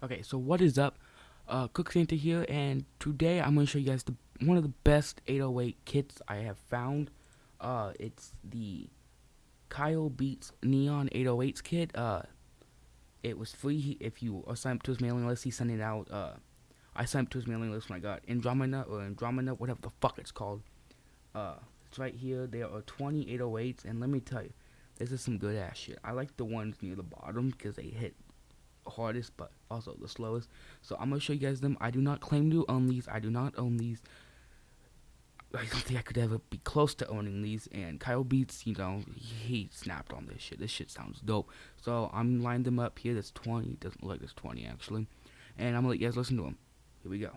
Okay, so what is up? Uh, Cook Santa here, and today I'm going to show you guys the one of the best 808 kits I have found. Uh, it's the Kyle Beats Neon 808s kit. Uh, it was free if you sign up to his mailing list. He's sending out. Uh, I signed up to his mailing list when I got Andromeda or Andromeda, whatever the fuck it's called. Uh, it's right here. There are 20 808s, and let me tell you, this is some good ass shit. I like the ones near the bottom because they hit hardest but also the slowest. So i'm gonna show you guys them. I do not claim to own these i do not own these i don't think i could ever be close to owning these and kyle beats you know he snapped on this shit. This shit sounds dope. So i'm lined them up here. That's 20 doesn't look like there's 20 actually. And i'm gonna let you guys listen to them here we go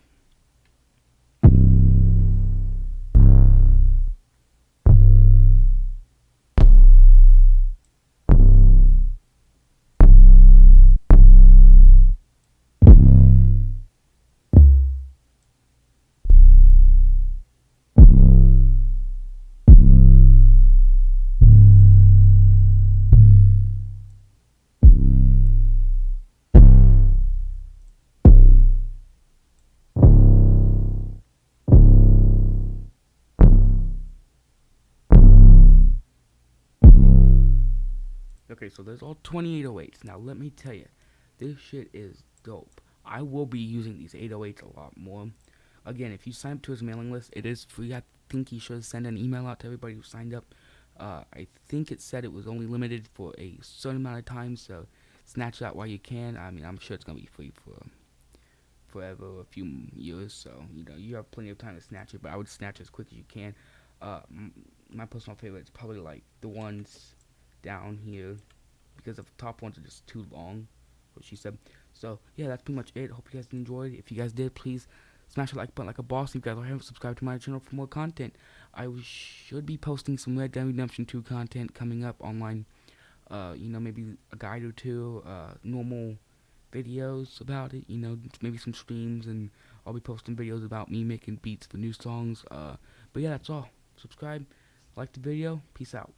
Okay, so there's all 2808s. Now, let me tell you, this shit is dope. I will be using these 808s a lot more. Again, if you sign up to his mailing list, it is free. I think he should send an email out to everybody who signed up. Uh, I think it said it was only limited for a certain amount of time, so snatch that while you can. I mean, I'm sure it's gonna be free for forever, a few years, so you know you have plenty of time to snatch it. But I would snatch as quick as you can. Uh, my personal favorite is probably like the ones down here because the top ones are just too long what she said. So yeah that's pretty much it. Hope you guys enjoyed. If you guys did please smash the like button like a boss. If you guys haven't subscribed to my channel for more content. I should be posting some red dead redemption 2 content coming up online uh you know maybe a guide or two uh normal videos about it you know maybe some streams and i'll be posting videos about me making beats for new songs uh but yeah that's all. Subscribe like the video peace out